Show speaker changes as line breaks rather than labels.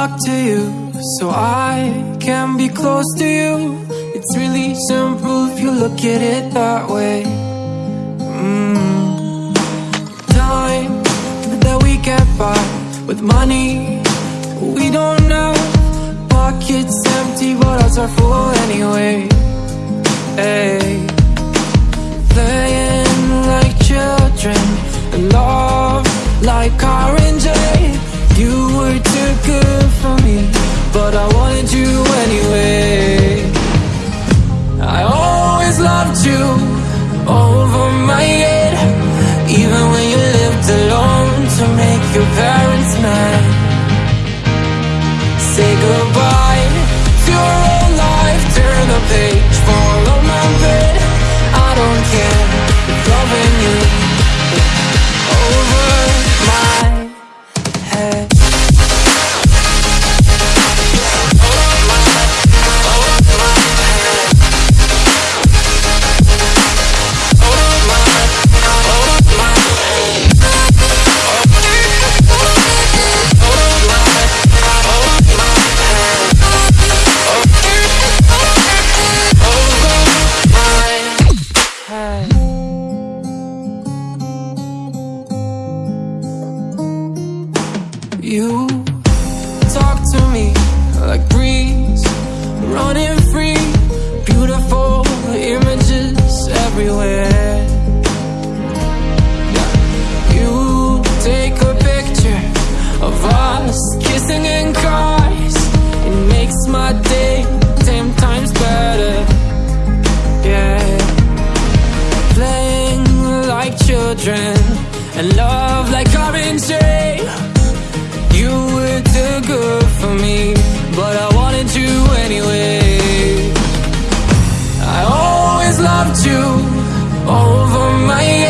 talk to you so I can be close to you. It's really simple if you look at it that way. Mm. Time that we get by with money we don't know. Pockets empty, but hearts are full anyway. Hey. Playing like children love like oranges. To your old life, turn the page, my bed. I don't care loving you over my head. You. Talk to me like breeze, running free, beautiful images everywhere. You take a picture of us kissing in cars, it makes my day ten times better. Yeah. Playing like children and love like orange loved you over my head,